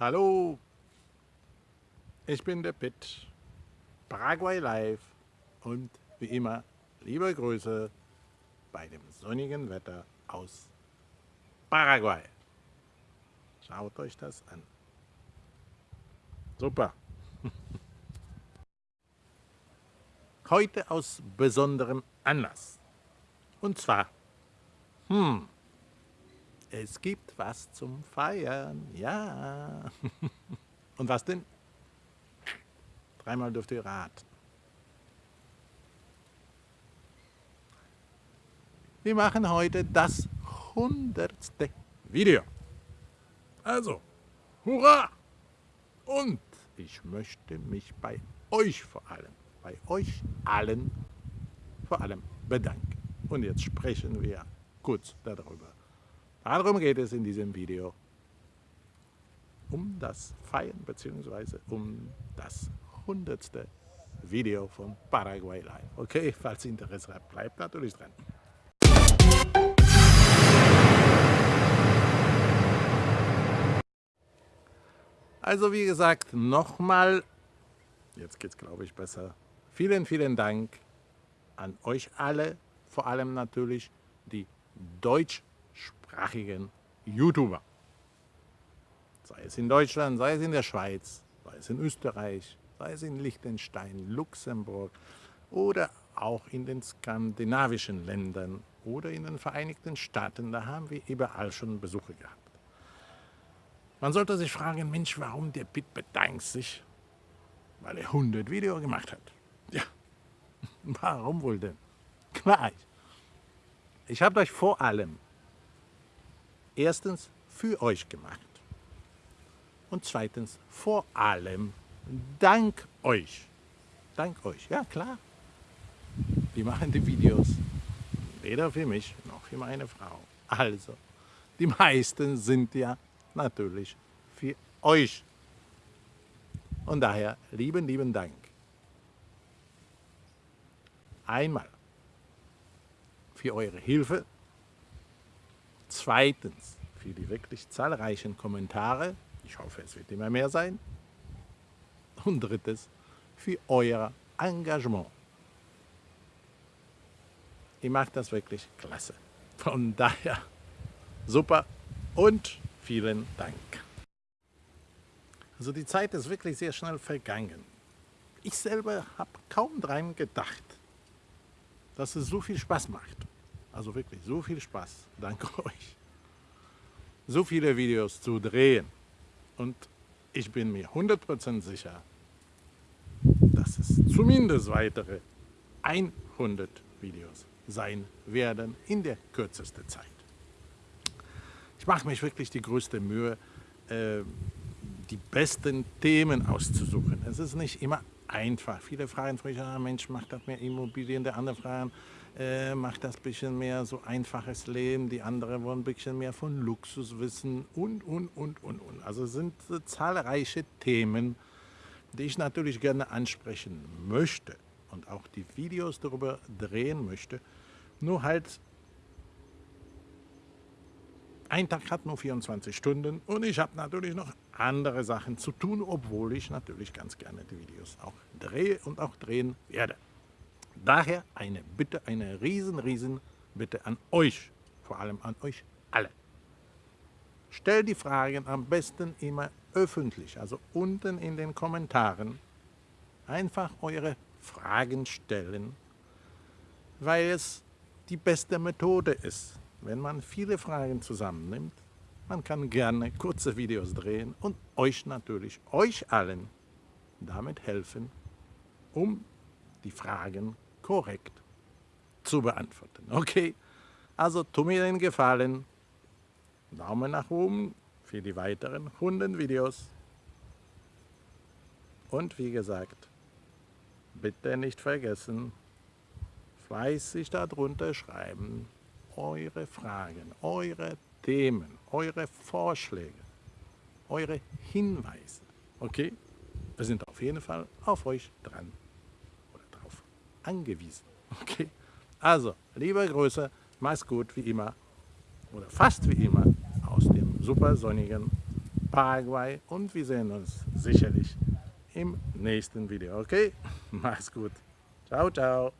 Hallo, ich bin der Pitt, Paraguay Live und wie immer liebe Grüße bei dem sonnigen Wetter aus Paraguay. Schaut euch das an. Super. Heute aus besonderem Anlass. Und zwar, hm, es gibt was zum Feiern, ja. Und was denn? Dreimal dürft ihr raten. Wir machen heute das hundertste Video. Also, hurra! Und ich möchte mich bei euch vor allem, bei euch allen vor allem bedanken. Und jetzt sprechen wir kurz darüber. Darum geht es in diesem Video. Um das Feiern bzw. um das hundertste Video von Paraguay Live. Okay, falls Interesse habt, bleibt natürlich dran. Also wie gesagt, nochmal, jetzt geht es glaube ich besser, vielen, vielen Dank an euch alle, vor allem natürlich die deutschsprachigen YouTuber. Sei es in Deutschland, sei es in der Schweiz, sei es in Österreich, sei es in Liechtenstein, Luxemburg oder auch in den skandinavischen Ländern oder in den Vereinigten Staaten. Da haben wir überall schon Besuche gehabt. Man sollte sich fragen, Mensch, warum der Pitt bedankt sich? Weil er 100 Videos gemacht hat. Ja, warum wohl denn? Klar, ich habe euch vor allem erstens für euch gemacht und zweitens vor allem dank euch. Dank euch, ja klar. Wir machen die Videos weder für mich noch für meine Frau. Also, die meisten sind ja natürlich für euch. Und daher lieben, lieben Dank. Einmal für eure Hilfe. Zweitens für die wirklich zahlreichen Kommentare. Ich hoffe, es wird immer mehr sein. Und drittens für euer Engagement. Ihr macht das wirklich klasse. Von daher super und Vielen Dank. Also die Zeit ist wirklich sehr schnell vergangen. Ich selber habe kaum daran gedacht, dass es so viel Spaß macht. Also wirklich so viel Spaß, danke euch. So viele Videos zu drehen. Und ich bin mir 100% sicher, dass es zumindest weitere 100 Videos sein werden in der kürzesten Zeit. Ich mache mich wirklich die größte Mühe, äh, die besten Themen auszusuchen. Es ist nicht immer einfach. Viele fragen mich, ah, Mensch, macht das mehr Immobilien? Der andere fragen, äh, macht das ein bisschen mehr so einfaches Leben? Die anderen wollen ein bisschen mehr von Luxus wissen und, und, und, und, und. Also sind äh, zahlreiche Themen, die ich natürlich gerne ansprechen möchte und auch die Videos darüber drehen möchte. Nur halt ein Tag hat nur 24 Stunden und ich habe natürlich noch andere Sachen zu tun, obwohl ich natürlich ganz gerne die Videos auch drehe und auch drehen werde. Daher eine Bitte, eine riesen, riesen Bitte an euch, vor allem an euch alle. Stellt die Fragen am besten immer öffentlich, also unten in den Kommentaren. Einfach eure Fragen stellen, weil es die beste Methode ist, wenn man viele Fragen zusammennimmt, man kann gerne kurze Videos drehen und euch natürlich, euch allen, damit helfen, um die Fragen korrekt zu beantworten. Okay, also tu mir den Gefallen, Daumen nach oben für die weiteren 100 Videos. Und wie gesagt, bitte nicht vergessen, fleißig darunter schreiben, eure Fragen, eure Themen, eure Vorschläge, eure Hinweise. Okay? Wir sind auf jeden Fall auf euch dran oder drauf angewiesen. Okay? Also, liebe Grüße, mach's gut wie immer oder fast wie immer aus dem super sonnigen Paraguay und wir sehen uns sicherlich im nächsten Video. Okay? Mach's gut. Ciao, ciao.